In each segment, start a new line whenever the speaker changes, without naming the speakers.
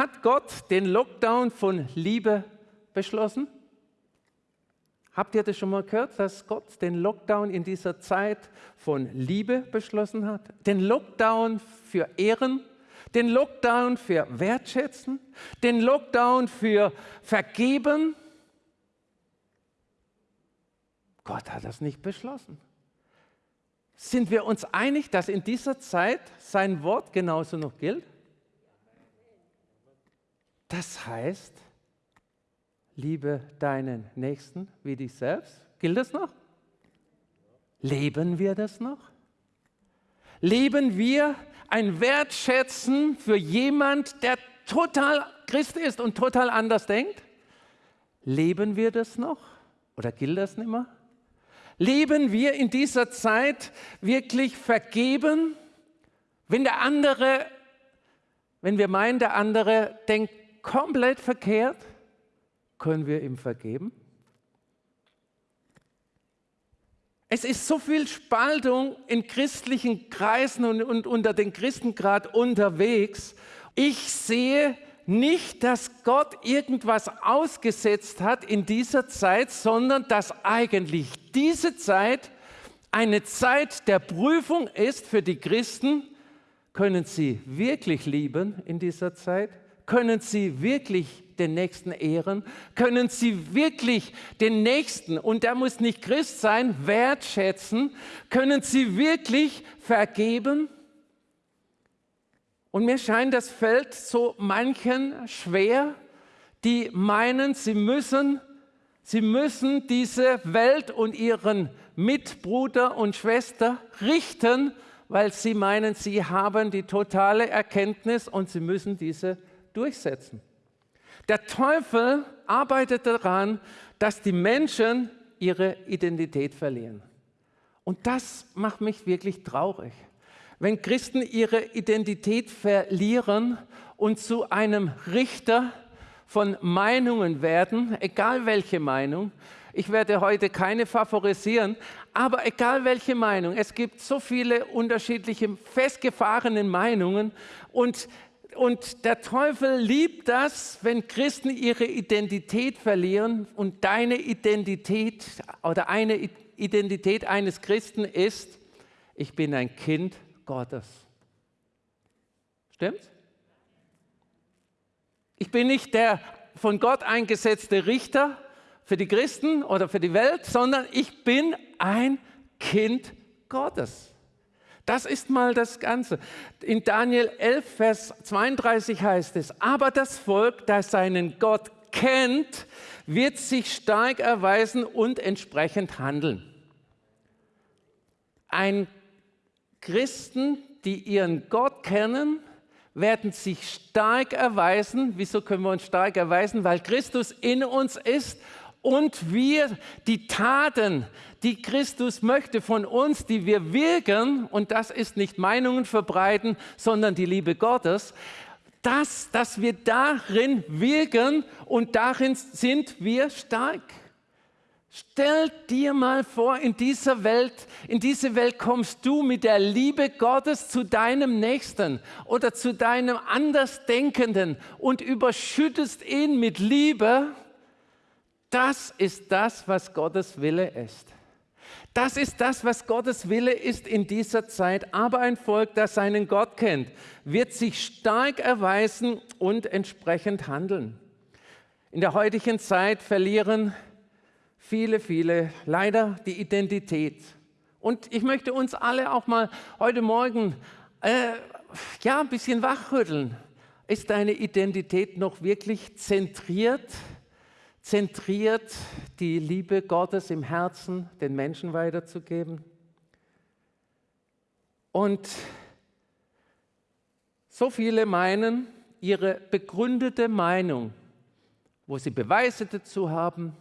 hat Gott den Lockdown von Liebe beschlossen? Habt ihr das schon mal gehört, dass Gott den Lockdown in dieser Zeit von Liebe beschlossen hat? Den Lockdown für Ehren, den Lockdown für Wertschätzen, den Lockdown für Vergeben. Gott hat das nicht beschlossen. Sind wir uns einig, dass in dieser Zeit sein Wort genauso noch gilt? Das heißt, liebe deinen Nächsten wie dich selbst. Gilt das noch? Leben wir das noch? Leben wir ein Wertschätzen für jemand, der total Christ ist und total anders denkt? Leben wir das noch? Oder gilt das nicht mehr? Leben wir in dieser Zeit wirklich vergeben, wenn der andere, wenn wir meinen, der andere denkt komplett verkehrt, können wir ihm vergeben? Es ist so viel Spaltung in christlichen Kreisen und, und unter den Christen gerade unterwegs. Ich sehe nicht, dass Gott irgendwas ausgesetzt hat in dieser Zeit, sondern dass eigentlich diese Zeit eine Zeit der Prüfung ist für die Christen. Können sie wirklich lieben in dieser Zeit? Können sie wirklich den Nächsten ehren? Können sie wirklich den Nächsten, und der muss nicht Christ sein, wertschätzen? Können sie wirklich vergeben? Und mir scheint, das fällt so manchen schwer, die meinen, sie müssen, sie müssen diese Welt und ihren Mitbruder und Schwester richten, weil sie meinen, sie haben die totale Erkenntnis und sie müssen diese durchsetzen. Der Teufel arbeitet daran, dass die Menschen ihre Identität verlieren. Und das macht mich wirklich traurig wenn Christen ihre Identität verlieren und zu einem Richter von Meinungen werden, egal welche Meinung, ich werde heute keine favorisieren, aber egal welche Meinung, es gibt so viele unterschiedliche festgefahrene Meinungen und, und der Teufel liebt das, wenn Christen ihre Identität verlieren und deine Identität oder eine Identität eines Christen ist, ich bin ein Kind Gottes. Stimmt's? Ich bin nicht der von Gott eingesetzte Richter für die Christen oder für die Welt, sondern ich bin ein Kind Gottes. Das ist mal das Ganze. In Daniel 11, Vers 32 heißt es, aber das Volk, das seinen Gott kennt, wird sich stark erweisen und entsprechend handeln. Ein Christen, die ihren Gott kennen, werden sich stark erweisen. Wieso können wir uns stark erweisen? Weil Christus in uns ist und wir die Taten, die Christus möchte von uns, die wir wirken, und das ist nicht Meinungen verbreiten, sondern die Liebe Gottes, das, dass wir darin wirken und darin sind wir stark. Stell dir mal vor, in dieser Welt, in diese Welt kommst du mit der Liebe Gottes zu deinem Nächsten oder zu deinem Andersdenkenden und überschüttest ihn mit Liebe. Das ist das, was Gottes Wille ist. Das ist das, was Gottes Wille ist in dieser Zeit. Aber ein Volk, das seinen Gott kennt, wird sich stark erweisen und entsprechend handeln. In der heutigen Zeit verlieren viele, viele leider die Identität. Und ich möchte uns alle auch mal heute Morgen äh, ja, ein bisschen wachrütteln. Ist deine Identität noch wirklich zentriert? Zentriert, die Liebe Gottes im Herzen den Menschen weiterzugeben? Und so viele meinen, ihre begründete Meinung, wo sie Beweise dazu haben,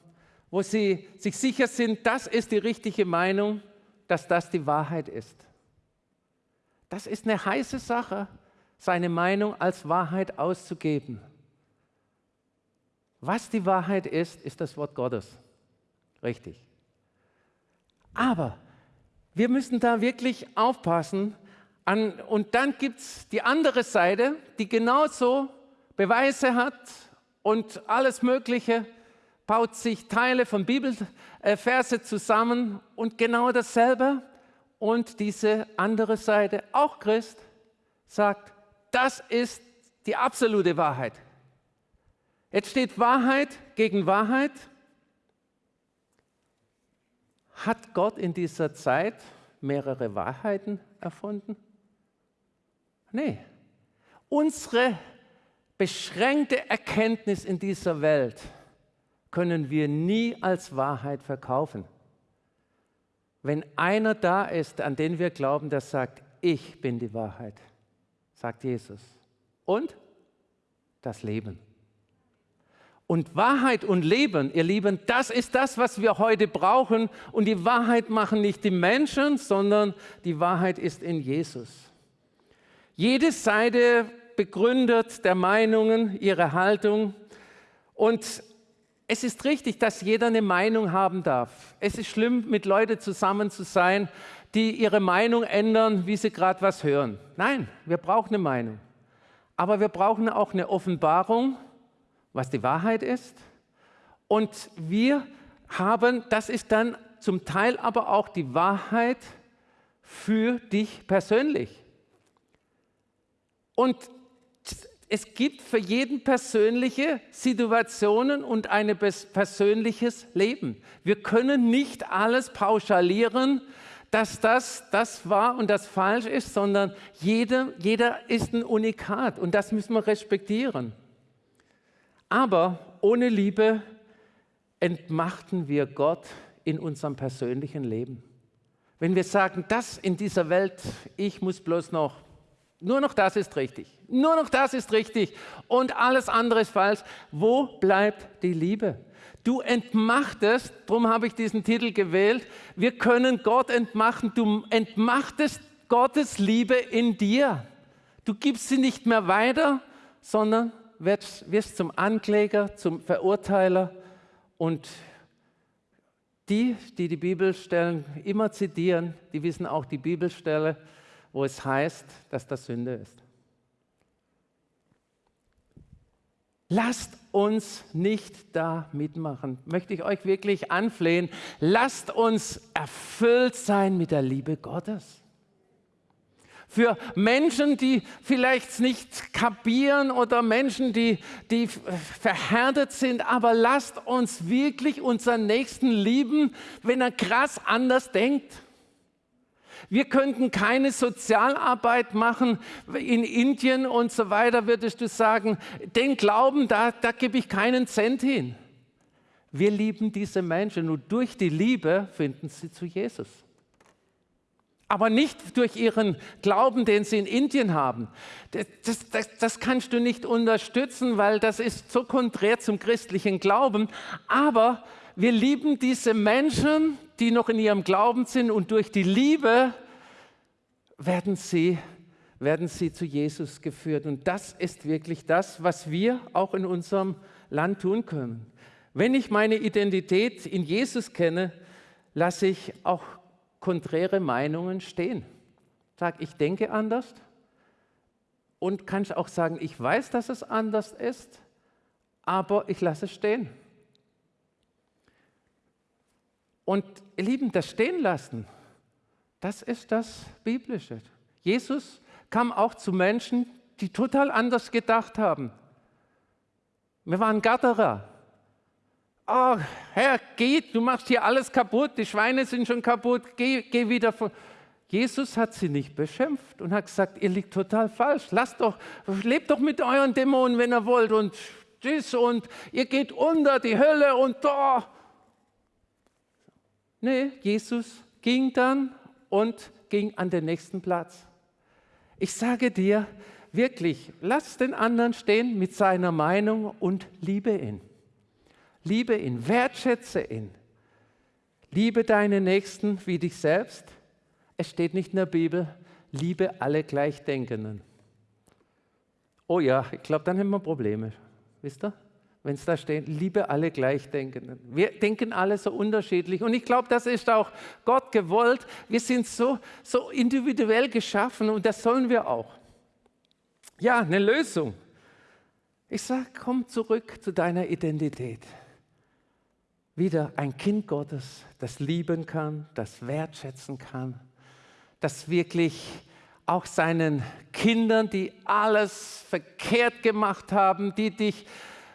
wo sie sich sicher sind, das ist die richtige Meinung, dass das die Wahrheit ist. Das ist eine heiße Sache, seine Meinung als Wahrheit auszugeben. Was die Wahrheit ist, ist das Wort Gottes. Richtig. Aber wir müssen da wirklich aufpassen. An, und dann gibt es die andere Seite, die genauso Beweise hat und alles Mögliche, baut sich Teile von Bibelverse zusammen und genau dasselbe. Und diese andere Seite, auch Christ, sagt, das ist die absolute Wahrheit. Jetzt steht Wahrheit gegen Wahrheit. Hat Gott in dieser Zeit mehrere Wahrheiten erfunden? Nee. Unsere beschränkte Erkenntnis in dieser Welt können wir nie als Wahrheit verkaufen. Wenn einer da ist, an den wir glauben, der sagt, ich bin die Wahrheit, sagt Jesus. Und das Leben. Und Wahrheit und Leben, ihr Lieben, das ist das, was wir heute brauchen. Und die Wahrheit machen nicht die Menschen, sondern die Wahrheit ist in Jesus. Jede Seite begründet der Meinungen ihre Haltung. Und es ist richtig, dass jeder eine Meinung haben darf. Es ist schlimm, mit Leuten zusammen zu sein, die ihre Meinung ändern, wie sie gerade was hören. Nein, wir brauchen eine Meinung. Aber wir brauchen auch eine Offenbarung, was die Wahrheit ist. Und wir haben, das ist dann zum Teil aber auch die Wahrheit für dich persönlich. Und es gibt für jeden persönliche Situationen und ein persönliches Leben. Wir können nicht alles pauschalieren, dass das das war und das falsch ist, sondern jeder, jeder ist ein Unikat und das müssen wir respektieren. Aber ohne Liebe entmachten wir Gott in unserem persönlichen Leben. Wenn wir sagen, das in dieser Welt, ich muss bloß noch nur noch das ist richtig. Nur noch das ist richtig und alles andere ist falsch. Wo bleibt die Liebe? Du entmachtest, darum habe ich diesen Titel gewählt, wir können Gott entmachten. Du entmachtest Gottes Liebe in dir. Du gibst sie nicht mehr weiter, sondern wirst, wirst zum Ankläger, zum Verurteiler und die, die die Bibelstellen immer zitieren, die wissen auch die Bibelstelle, wo es heißt, dass das Sünde ist. Lasst uns nicht da mitmachen. Möchte ich euch wirklich anflehen. Lasst uns erfüllt sein mit der Liebe Gottes. Für Menschen, die vielleicht nicht kapieren oder Menschen, die, die verhärtet sind, aber lasst uns wirklich unseren Nächsten lieben, wenn er krass anders denkt. Wir könnten keine Sozialarbeit machen in Indien und so weiter, würdest du sagen, den Glauben, da, da gebe ich keinen Cent hin. Wir lieben diese Menschen und durch die Liebe finden sie zu Jesus. Aber nicht durch ihren Glauben, den sie in Indien haben. Das, das, das, kannst du nicht unterstützen, weil das ist so konträr zum christlichen Glauben. Aber wir lieben diese Menschen, die noch in ihrem Glauben sind und durch die Liebe werden sie, werden sie zu Jesus geführt. Und das ist wirklich das, was wir auch in unserem Land tun können. Wenn ich meine Identität in Jesus kenne, lasse ich auch konträre Meinungen stehen. Sag, ich denke anders und kann auch sagen, ich weiß, dass es anders ist, aber ich lasse es stehen. Und ihr Lieben, das Stehen lassen, das ist das Biblische. Jesus kam auch zu Menschen, die total anders gedacht haben. Wir waren Gatterer. Oh, Herr, geh, du machst hier alles kaputt, die Schweine sind schon kaputt, geh, geh wieder von. Jesus hat sie nicht beschimpft und hat gesagt, ihr liegt total falsch. Lasst doch, lebt doch mit euren Dämonen, wenn ihr wollt und tschüss und ihr geht unter die Hölle und da. Nee, Jesus ging dann und ging an den nächsten Platz. Ich sage dir wirklich, lass den anderen stehen mit seiner Meinung und liebe ihn. Liebe ihn, wertschätze ihn. Liebe deine Nächsten wie dich selbst. Es steht nicht in der Bibel, liebe alle Gleichdenkenden. Oh ja, ich glaube, dann haben wir Probleme. Wisst ihr? wenn es da steht, liebe alle Gleichdenkenden. Wir denken alle so unterschiedlich und ich glaube, das ist auch Gott gewollt. Wir sind so, so individuell geschaffen und das sollen wir auch. Ja, eine Lösung. Ich sage, komm zurück zu deiner Identität. Wieder ein Kind Gottes, das lieben kann, das wertschätzen kann, das wirklich auch seinen Kindern, die alles verkehrt gemacht haben, die dich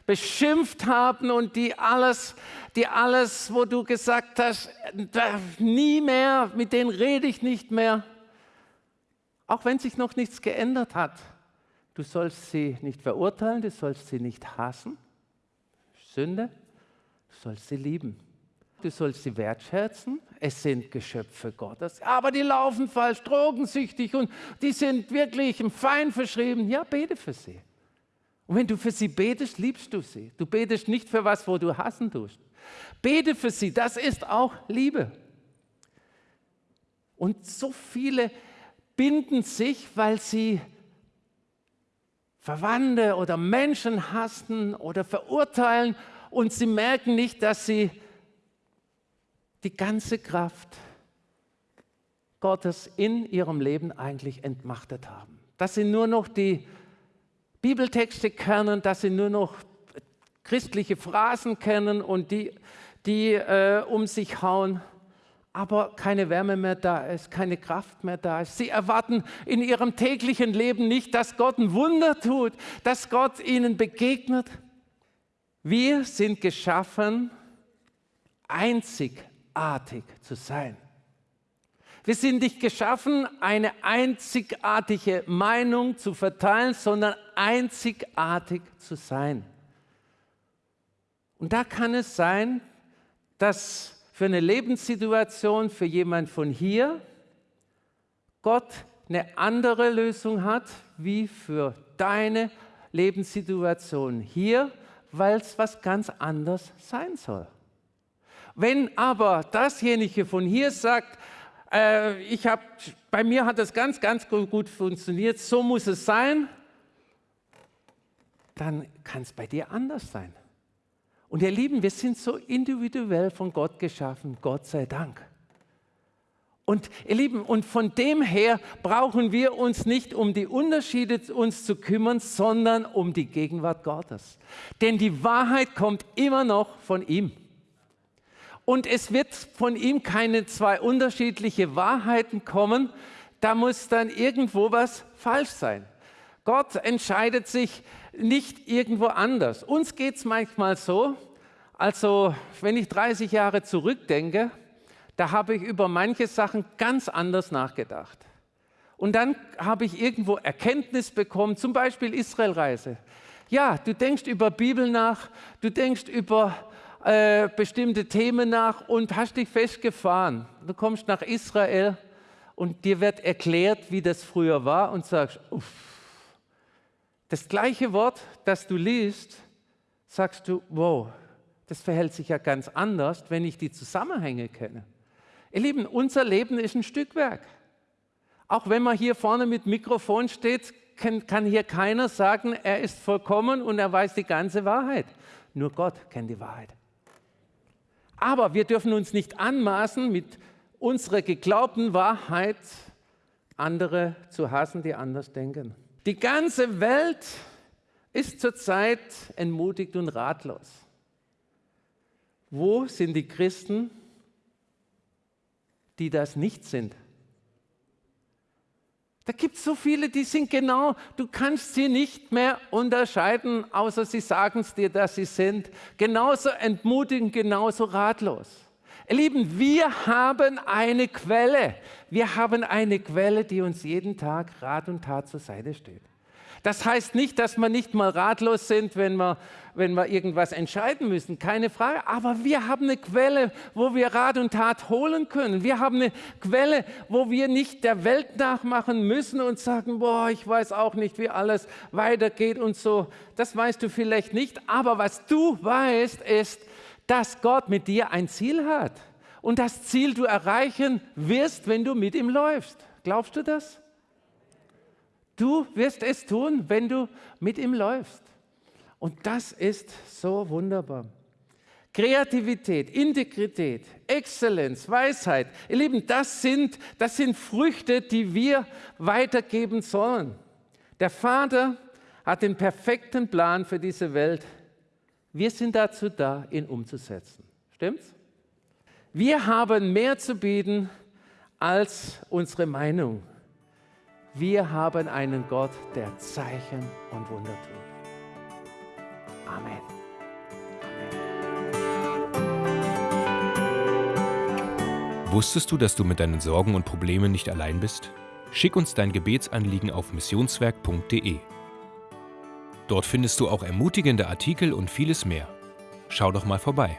beschimpft haben und die alles, die alles, wo du gesagt hast, nie mehr, mit denen rede ich nicht mehr, auch wenn sich noch nichts geändert hat. Du sollst sie nicht verurteilen, du sollst sie nicht hassen. Sünde, sollst sie lieben. Du sollst sie wertschätzen. Es sind Geschöpfe Gottes. Aber die laufen falsch, drogensüchtig und die sind wirklich im Feind verschrieben. Ja, bete für sie. Und wenn du für sie betest, liebst du sie. Du betest nicht für was, wo du hassen tust. Bete für sie, das ist auch Liebe. Und so viele binden sich, weil sie Verwandte oder Menschen hassen oder verurteilen und sie merken nicht, dass sie die ganze Kraft Gottes in ihrem Leben eigentlich entmachtet haben. Dass sie nur noch die Bibeltexte kennen, dass sie nur noch christliche Phrasen kennen und die, die äh, um sich hauen, aber keine Wärme mehr da ist, keine Kraft mehr da ist. Sie erwarten in ihrem täglichen Leben nicht, dass Gott ein Wunder tut, dass Gott ihnen begegnet. Wir sind geschaffen, einzigartig zu sein. Wir sind nicht geschaffen, eine einzigartige Meinung zu verteilen, sondern einzigartig zu sein. Und da kann es sein, dass für eine Lebenssituation für jemand von hier Gott eine andere Lösung hat wie für deine Lebenssituation hier, weil es was ganz anderes sein soll. Wenn aber dasjenige von hier sagt, äh, ich hab, bei mir hat das ganz, ganz gut funktioniert, so muss es sein, dann kann es bei dir anders sein. Und ihr Lieben, wir sind so individuell von Gott geschaffen, Gott sei Dank. Und ihr Lieben, und von dem her brauchen wir uns nicht um die Unterschiede uns zu kümmern, sondern um die Gegenwart Gottes. Denn die Wahrheit kommt immer noch von ihm. Und es wird von ihm keine zwei unterschiedliche Wahrheiten kommen. Da muss dann irgendwo was falsch sein. Gott entscheidet sich nicht irgendwo anders. Uns geht es manchmal so, also wenn ich 30 Jahre zurückdenke, da habe ich über manche Sachen ganz anders nachgedacht. Und dann habe ich irgendwo Erkenntnis bekommen, zum Beispiel Israelreise. Ja, du denkst über Bibel nach, du denkst über äh, bestimmte Themen nach und hast dich festgefahren. Du kommst nach Israel und dir wird erklärt, wie das früher war und sagst, uff. Das gleiche Wort, das du liest, sagst du, wow, das verhält sich ja ganz anders, wenn ich die Zusammenhänge kenne. Ihr Lieben, unser Leben ist ein Stückwerk. Auch wenn man hier vorne mit Mikrofon steht, kann, hier keiner sagen, er ist vollkommen und er weiß die ganze Wahrheit. Nur Gott kennt die Wahrheit. Aber wir dürfen uns nicht anmaßen, mit unserer geglaubten Wahrheit andere zu hassen, die anders denken. Die ganze Welt ist zurzeit entmutigt und ratlos. Wo sind die Christen, die das nicht sind? Da gibt es so viele, die sind genau, du kannst sie nicht mehr unterscheiden, außer sie sagen es dir, dass sie sind. Genauso entmutigend, genauso ratlos. Ihr Lieben, wir haben eine Quelle. Wir haben eine Quelle, die uns jeden Tag Rat und Tat zur Seite steht. Das heißt nicht, dass wir nicht mal ratlos sind, wenn wir, wenn wir irgendwas entscheiden müssen, keine Frage. Aber wir haben eine Quelle, wo wir Rat und Tat holen können. Wir haben eine Quelle, wo wir nicht der Welt nachmachen müssen und sagen, boah, ich weiß auch nicht, wie alles weitergeht und so. Das weißt du vielleicht nicht. Aber was du weißt, ist, dass Gott mit dir ein Ziel hat. Und das Ziel du erreichen wirst, wenn du mit ihm läufst. Glaubst du das? Du wirst es tun, wenn du mit ihm läufst. Und das ist so wunderbar. Kreativität, Integrität, Exzellenz, Weisheit, ihr Lieben, das sind, das sind Früchte, die wir weitergeben sollen. Der Vater hat den perfekten Plan für diese Welt. Wir sind dazu da, ihn umzusetzen. Stimmt's? Wir haben mehr zu bieten als unsere Meinung. Wir haben einen Gott, der Zeichen und Wunder tut. Amen.
Wusstest du, dass du mit deinen Sorgen und Problemen nicht allein bist? Schick uns dein Gebetsanliegen auf missionswerk.de. Dort findest du auch ermutigende Artikel und vieles mehr. Schau doch mal vorbei.